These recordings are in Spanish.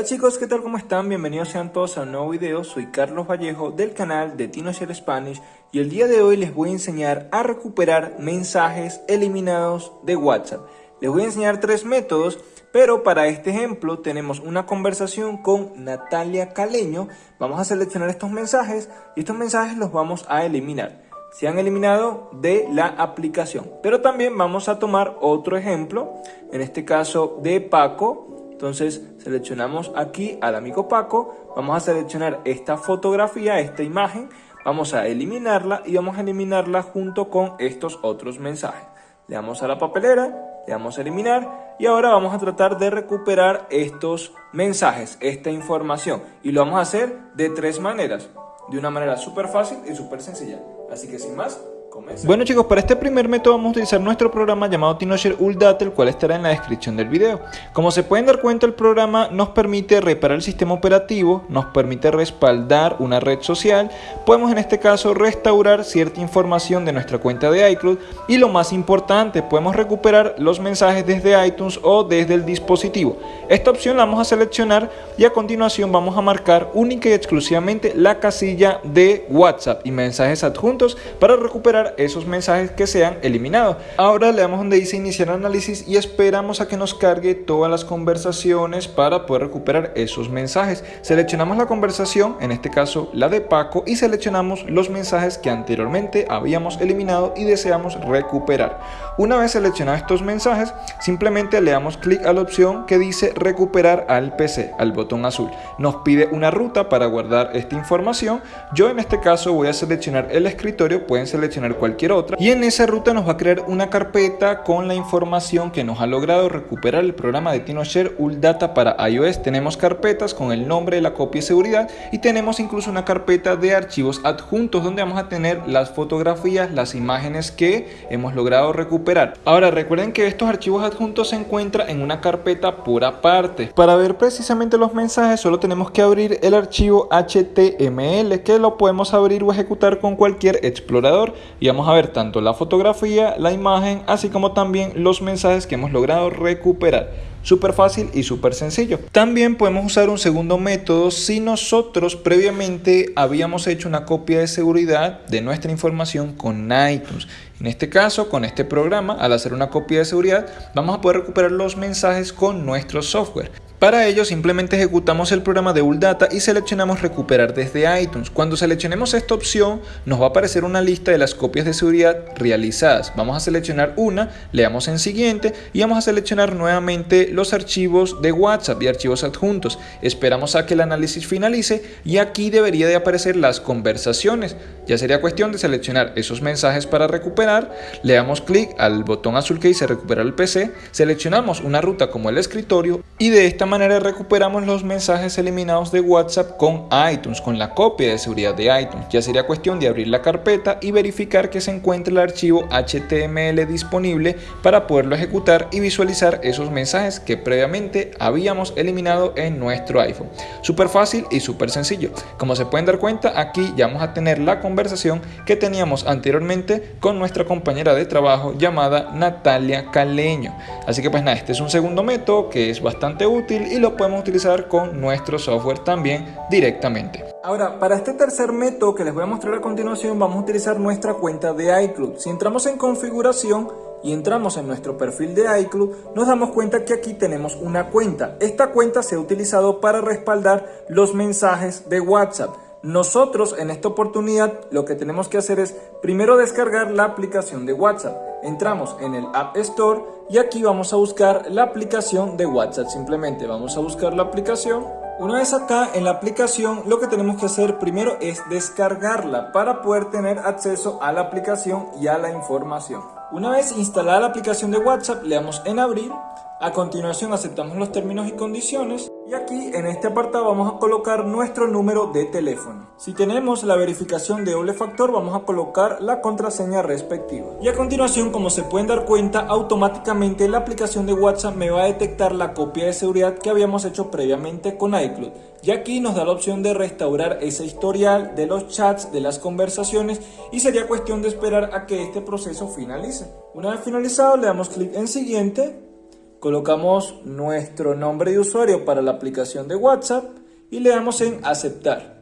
Hola chicos, ¿qué tal? ¿Cómo están? Bienvenidos sean todos a un nuevo video. Soy Carlos Vallejo del canal de TinoShare Spanish y el día de hoy les voy a enseñar a recuperar mensajes eliminados de WhatsApp. Les voy a enseñar tres métodos, pero para este ejemplo tenemos una conversación con Natalia Caleño. Vamos a seleccionar estos mensajes y estos mensajes los vamos a eliminar. Se han eliminado de la aplicación. Pero también vamos a tomar otro ejemplo, en este caso de Paco, entonces seleccionamos aquí al amigo Paco, vamos a seleccionar esta fotografía, esta imagen, vamos a eliminarla y vamos a eliminarla junto con estos otros mensajes. Le damos a la papelera, le damos a eliminar y ahora vamos a tratar de recuperar estos mensajes, esta información. Y lo vamos a hacer de tres maneras, de una manera súper fácil y súper sencilla. Así que sin más, bueno chicos, para este primer método vamos a utilizar nuestro programa llamado TinoShare UlData, el cual estará en la descripción del video. Como se pueden dar cuenta, el programa nos permite reparar el sistema operativo, nos permite respaldar una red social, podemos en este caso restaurar cierta información de nuestra cuenta de iCloud y lo más importante, podemos recuperar los mensajes desde iTunes o desde el dispositivo. Esta opción la vamos a seleccionar y a continuación vamos a marcar única y exclusivamente la casilla de WhatsApp y mensajes adjuntos para recuperar esos mensajes que se han eliminado. Ahora le damos donde dice iniciar análisis y esperamos a que nos cargue todas las conversaciones para poder recuperar esos mensajes. Seleccionamos la conversación, en este caso la de Paco, y seleccionamos los mensajes que anteriormente habíamos eliminado y deseamos recuperar. Una vez seleccionados estos mensajes, simplemente le damos clic a la opción que dice recuperar al PC, al botón azul. Nos pide una ruta para guardar esta información. Yo en este caso voy a seleccionar el escritorio, pueden seleccionar cualquier otra y en esa ruta nos va a crear una carpeta con la información que nos ha logrado recuperar el programa de TinoShare UlData para iOS. Tenemos carpetas con el nombre de la copia de seguridad y tenemos incluso una carpeta de archivos adjuntos donde vamos a tener las fotografías, las imágenes que hemos logrado recuperar. Ahora recuerden que estos archivos adjuntos se encuentran en una carpeta por aparte. Para ver precisamente los mensajes solo tenemos que abrir el archivo HTML que lo podemos abrir o ejecutar con cualquier explorador y vamos a ver tanto la fotografía, la imagen, así como también los mensajes que hemos logrado recuperar. Súper fácil y súper sencillo. También podemos usar un segundo método si nosotros previamente habíamos hecho una copia de seguridad de nuestra información con iTunes. En este caso, con este programa, al hacer una copia de seguridad, vamos a poder recuperar los mensajes con nuestro software. Para ello simplemente ejecutamos el programa de UlData y seleccionamos recuperar desde iTunes. Cuando seleccionemos esta opción nos va a aparecer una lista de las copias de seguridad realizadas. Vamos a seleccionar una, le damos en siguiente y vamos a seleccionar nuevamente los archivos de WhatsApp y archivos adjuntos. Esperamos a que el análisis finalice y aquí debería de aparecer las conversaciones. Ya sería cuestión de seleccionar esos mensajes para recuperar, le damos clic al botón azul que dice recuperar el PC, seleccionamos una ruta como el escritorio y de esta manera recuperamos los mensajes eliminados de WhatsApp con iTunes, con la copia de seguridad de iTunes. Ya sería cuestión de abrir la carpeta y verificar que se encuentre el archivo HTML disponible para poderlo ejecutar y visualizar esos mensajes que previamente habíamos eliminado en nuestro iPhone. Súper fácil y súper sencillo. Como se pueden dar cuenta, aquí ya vamos a tener la conversación que teníamos anteriormente con nuestra compañera de trabajo llamada Natalia Caleño. Así que pues nada, este es un segundo método que es útil y lo podemos utilizar con nuestro software también directamente. Ahora, para este tercer método que les voy a mostrar a continuación, vamos a utilizar nuestra cuenta de iCloud. Si entramos en configuración y entramos en nuestro perfil de iCloud, nos damos cuenta que aquí tenemos una cuenta. Esta cuenta se ha utilizado para respaldar los mensajes de WhatsApp. Nosotros en esta oportunidad lo que tenemos que hacer es primero descargar la aplicación de WhatsApp. Entramos en el App Store y aquí vamos a buscar la aplicación de WhatsApp. Simplemente vamos a buscar la aplicación. Una vez acá en la aplicación lo que tenemos que hacer primero es descargarla para poder tener acceso a la aplicación y a la información. Una vez instalada la aplicación de WhatsApp le damos en abrir a continuación aceptamos los términos y condiciones y aquí en este apartado vamos a colocar nuestro número de teléfono. Si tenemos la verificación de doble factor vamos a colocar la contraseña respectiva. Y a continuación como se pueden dar cuenta automáticamente la aplicación de WhatsApp me va a detectar la copia de seguridad que habíamos hecho previamente con iCloud. Y aquí nos da la opción de restaurar ese historial de los chats, de las conversaciones y sería cuestión de esperar a que este proceso finalice. Una vez finalizado le damos clic en siguiente colocamos nuestro nombre de usuario para la aplicación de WhatsApp y le damos en aceptar.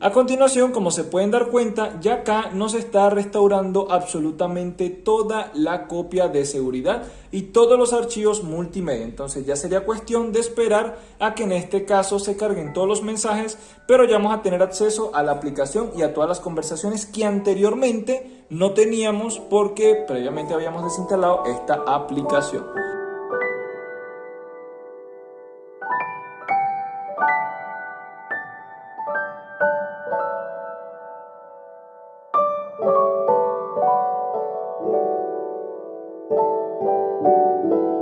A continuación, como se pueden dar cuenta, ya acá nos está restaurando absolutamente toda la copia de seguridad y todos los archivos multimedia. Entonces ya sería cuestión de esperar a que en este caso se carguen todos los mensajes, pero ya vamos a tener acceso a la aplicación y a todas las conversaciones que anteriormente no teníamos porque previamente habíamos desinstalado esta aplicación.